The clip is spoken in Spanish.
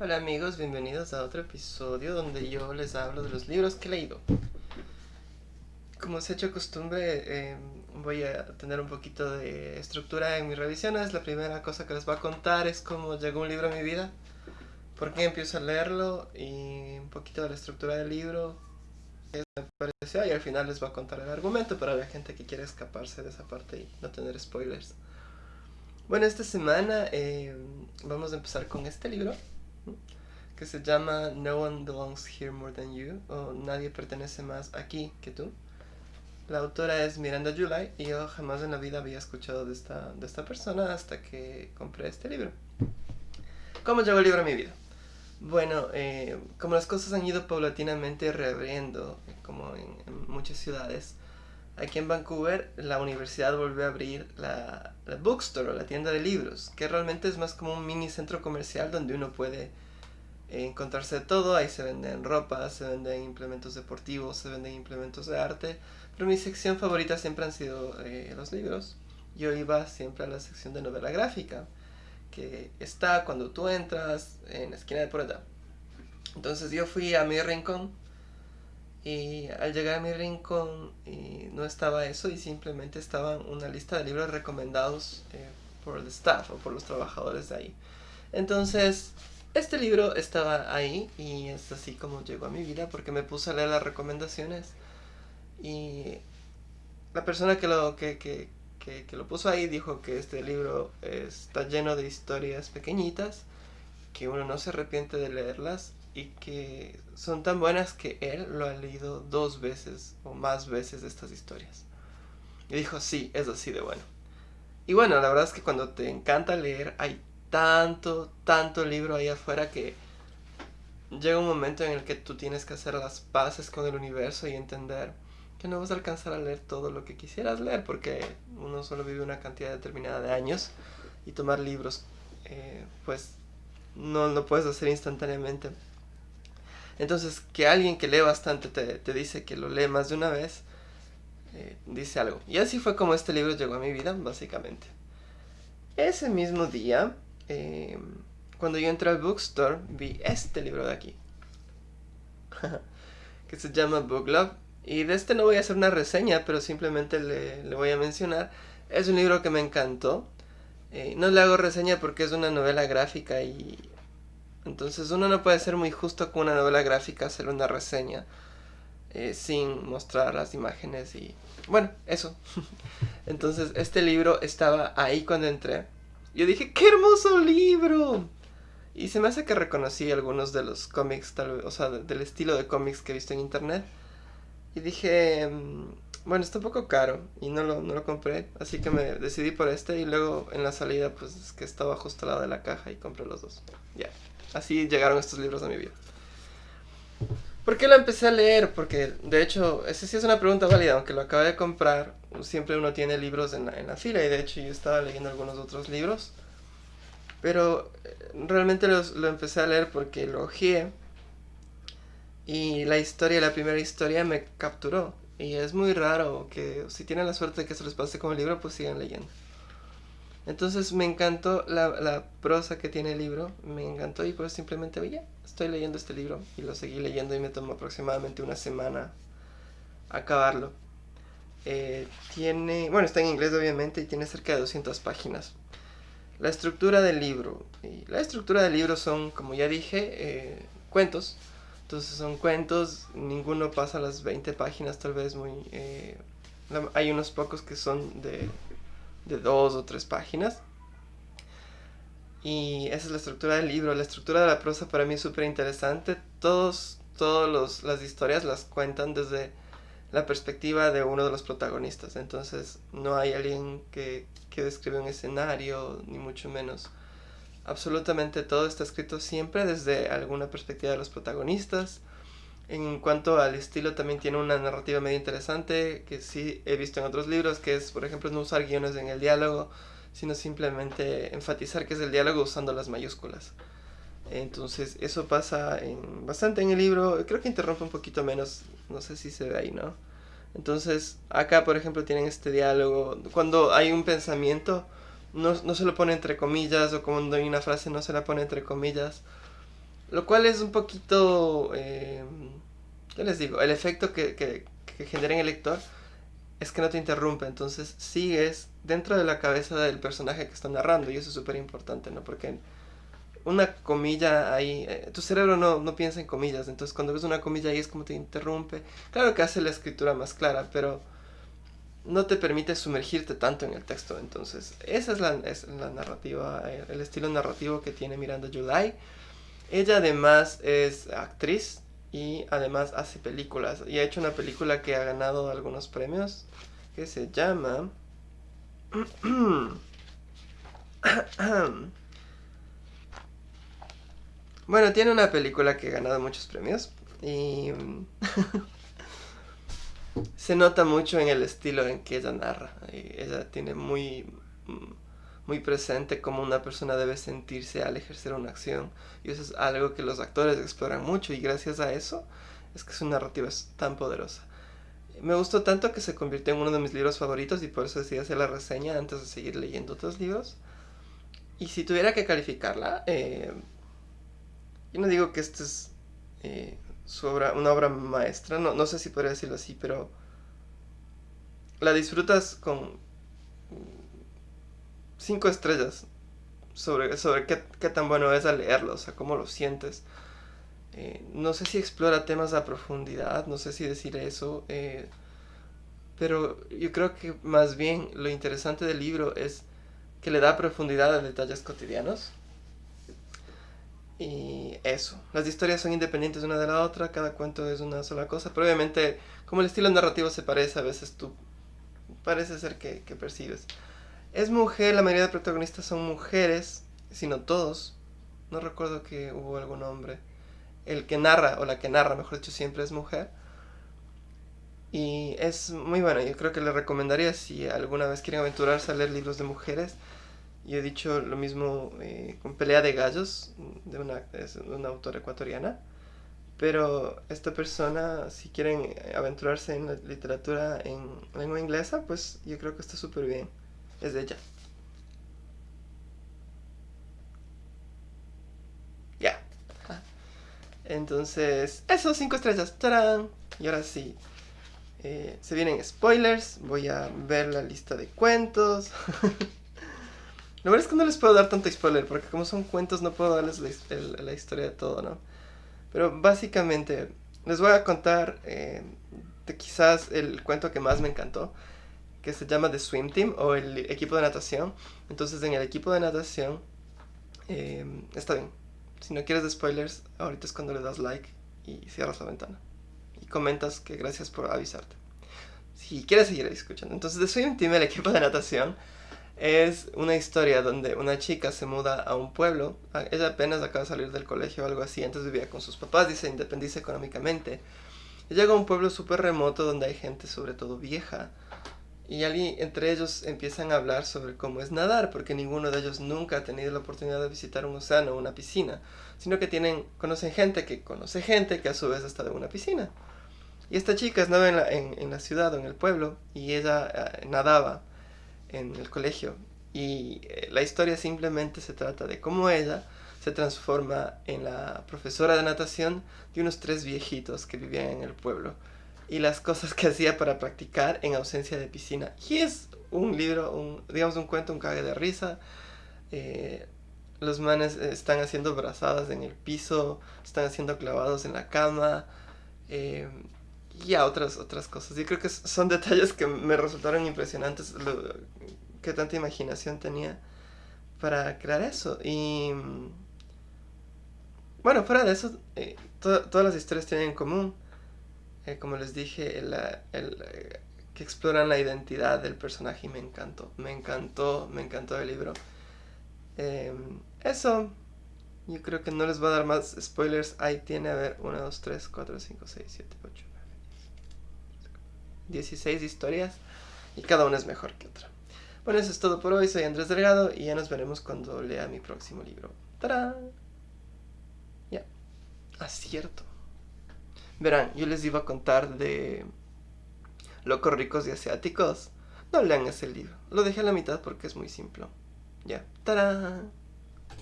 Hola amigos, bienvenidos a otro episodio donde yo les hablo de los libros que he leído. Como se ha hecho costumbre, em, voy a tener un poquito de estructura en mis revisiones. La primera cosa que les voy a contar es cómo llegó un libro a mi vida, por qué empiezo a leerlo y un poquito de la estructura del libro, y al final les voy a contar el argumento para la gente que quiere escaparse de esa parte y no tener spoilers. Bueno, esta semana em, vamos a empezar con este libro que se llama No One Belongs Here More Than You o Nadie pertenece más aquí que tú. La autora es Miranda July y yo jamás en la vida había escuchado de esta, de esta persona hasta que compré este libro. ¿Cómo llegó el libro a mi vida? Bueno, eh, como las cosas han ido paulatinamente reabriendo, como en, en, muchas ciudades, aquí en Vancouver la universidad volvió a abrir la, bookstore o la tienda de libros, que realmente es más como un mini centro comercial donde uno puede encontrarse de todo, ahí se venden ropa, se venden implementos deportivos, se venden implementos de arte, pero mi sección favorita siempre han sido eh, los libros. Yo iba siempre a la sección de novela gráfica, que está cuando tú entras en la esquina de por. Entonces yo fui a mi rincón y al llegar a mi rincón y no estaba eso y simplemente estaba una lista de libros recomendados eh, por el staff o por los trabajadores de ahí. Entonces este libro estaba ahí y es así como llegó a mi vida porque me puse a leer las recomendaciones y la persona que lo, que, que, que, que lo puso ahí dijo que este libro está lleno de historias pequeñitas, que uno no se arrepiente de leerlas y que son tan buenas que él lo ha leído dos veces o más veces estas historias. Y dijo, sí, es así de bueno. Y bueno, la verdad es que cuando te encanta leer hay tanto, tanto libro ahí afuera que llega un momento en el que tú tienes que hacer las paces con el universo y entender que no vas a alcanzar a leer todo lo que quisieras leer porque uno solo vive una cantidad determinada de años y tomar libros eh, pues no lo puedes hacer instantáneamente. Entonces que alguien que lee bastante te, te dice que lo lee más de una vez, eh, dice algo. Y así fue como este libro llegó a mi vida, básicamente. Ese mismo día eh, cuando yo entré al bookstore, vi este libro de aquí. que se llama Book Love. Y de este no voy a hacer una reseña, pero simplemente le, le voy a mencionar. Es un libro que me encantó. Eh, no le hago reseña porque es una novela gráfica y... Entonces uno no puede ser muy justo con una novela gráfica hacer una reseña. Eh, sin mostrar las imágenes y... Bueno, eso. Entonces este libro estaba ahí cuando entré yo dije, ¡qué hermoso libro! Y se me hace que reconocí algunos de los cómics, tal o sea, del estilo de cómics que he visto en internet. Y dije, mm, bueno, está un poco caro y no lo, no lo compré, así que me decidí por este y luego en la salida pues es que estaba justo al lado de la caja y compré los dos. Ya, así llegaron estos libros a mi vida. ¿Por qué lo empecé a leer? Porque de hecho, esa sí es una pregunta válida, aunque lo acabé de comprar, siempre uno tiene libros en la, en la fila y de hecho yo estaba leyendo algunos otros libros. Pero eh, realmente los, lo empecé a leer porque lo ojeé y la historia, la primera historia me capturó. Y es muy raro que si tienen la suerte de que se les pase como libro, pues sigan leyendo. Entonces me encantó la, prosa que tiene el libro, me encantó y pues simplemente, oye, estoy leyendo este libro y lo seguí leyendo y me tomó aproximadamente una semana acabarlo. Eh, tiene, bueno, está en inglés obviamente y tiene cerca de 200 páginas. La estructura del libro. La estructura del libro son, como ya dije, eh, cuentos. Entonces son cuentos, ninguno pasa las 20 páginas tal vez muy... Eh, hay unos pocos que son de, de dos o tres páginas. Y esa es la estructura del libro. La estructura de la prosa para mí es súper interesante. Todos, todas las historias las cuentan desde la perspectiva de uno de los protagonistas. Entonces no hay alguien que, que describe un escenario, ni mucho menos. Absolutamente todo está escrito siempre desde alguna perspectiva de los protagonistas. En cuanto al estilo, también tiene una narrativa medio interesante que sí he visto en otros libros, que es, por ejemplo, no usar guiones en el diálogo, sino simplemente enfatizar que es el diálogo usando las mayúsculas. Entonces, eso pasa bastante en el libro. Creo que interrumpe un poquito menos. No sé si se ve ahí, ¿no? Entonces, acá, por ejemplo, tienen este diálogo. Cuando hay un pensamiento, no, no se lo pone entre comillas, o cuando hay una frase, no se la pone entre comillas. Lo cual es un poquito... Eh, ¿Qué les digo? El efecto que, que, que genera en el lector es que no te interrumpe, entonces sigues dentro de la cabeza del personaje que está narrando y eso es súper importante, ¿no? Porque una comilla ahí, eh, tu cerebro no, no, piensa en comillas, entonces cuando ves una comilla ahí es como te interrumpe. Claro que hace la escritura más clara, pero no te permite sumergirte tanto en el texto, entonces esa es la, es la narrativa, eh, el estilo narrativo que tiene Miranda July. Ella además es actriz y además hace películas y ha hecho una película que ha ganado algunos premios que se llama... Bueno, tiene una película que ha ganado muchos premios y se nota mucho en el estilo en que ella narra. ella tiene muy, muy presente cómo una persona debe sentirse al ejercer una acción y eso es algo que los actores exploran mucho y gracias a eso es que su narrativa es tan poderosa. Me gustó tanto que se convirtió en uno de mis libros favoritos y por eso decidí hacer la reseña antes de seguir leyendo otros libros. Y si tuviera que calificarla, eh, yo no digo que esta es eh, su obra, una obra maestra, no, no sé si podría decirlo así, pero la disfrutas con cinco estrellas sobre, sobre qué, qué, tan bueno es al leerlo, o sea, cómo lo sientes. Eh, no sé si explora temas a profundidad, no sé si decir eso, eh, pero yo creo que más bien lo interesante del libro es que le da profundidad a detalles cotidianos y eso, las historias son independientes una de la otra, cada cuento es una sola cosa, pero obviamente como el estilo narrativo se parece, a veces tú parece ser que, que percibes. Es mujer, la mayoría de protagonistas son mujeres, sino todos. No recuerdo que hubo algún hombre. El que narra, o la que narra, mejor dicho, siempre es mujer. Y es muy bueno, yo creo que le recomendaría si alguna vez quieren aventurarse a leer libros de mujeres, yo he dicho lo mismo eh, con Pelea de Gallos, de una, una autora ecuatoriana. Pero esta persona, si quieren aventurarse en la literatura en lengua inglesa, pues yo creo que está súper bien. Es de ella. Ya. Entonces, eso, cinco estrellas. ¡Tarán! Y ahora sí. Eh, se vienen spoilers. Voy a ver la lista de cuentos. Lo verdad es que no les puedo dar tanto spoiler, porque como son cuentos no puedo darles la, historia de todo, ¿no? Pero básicamente les voy a contar eh, de quizás el cuento que más me encantó, que se llama The Swim Team o el equipo de natación. Entonces en el equipo de natación eh, está bien. Si no quieres spoilers, ahorita es cuando le das like y cierras la ventana. Y comentas que gracias por avisarte. Si quieres seguir escuchando. Entonces The Swim Team, el equipo de natación es una historia donde una chica se muda a un pueblo. Ah, ella apenas acaba de salir del colegio o algo así. Antes vivía con sus papás y se independiza económicamente. Llega a un pueblo súper remoto donde hay gente, sobre todo vieja. Y alguien, entre ellos empiezan a hablar sobre cómo es nadar, porque ninguno de ellos nunca ha tenido la oportunidad de visitar un océano o una piscina, sino que tienen, conocen gente que conoce gente que a su vez está en una piscina. Y esta chica estaba en la, en la ciudad o en el pueblo y ella eh, nadaba en el colegio. Y eh, la historia simplemente se trata de cómo ella se transforma en la profesora de natación de unos tres viejitos que vivían en el pueblo y las cosas que hacía para practicar en ausencia de piscina. Y es un libro, un, digamos un cuento, un cague de risa. Eh, los manes están haciendo brazadas en el piso, están haciendo clavados en la cama. Eh, y a otras, otras cosas. Yo creo que son detalles que me resultaron impresionantes, lo, que tanta imaginación tenía para crear eso. Y bueno, fuera de eso, eh, todas las historias tienen en común, eh, como les dije, el, el, eh, que exploran la identidad del personaje y me encantó, me encantó, me encantó el libro. Em, eso, yo creo que no les voy a dar más spoilers. Ahí tiene, a ver, 1, 2, 3, 4, 5, 6, 7, 8. 16 historias y cada una es mejor que otra. Bueno, eso es todo por hoy. Soy Andrés Delgado y ya nos veremos cuando lea mi próximo libro. ¡Tarán! Ya. Acierto. Verán, yo les iba a contar de Locos Ricos y Asiáticos. No lean ese libro. Lo dejé a la mitad porque es muy simple. Ya. ¡Tarán!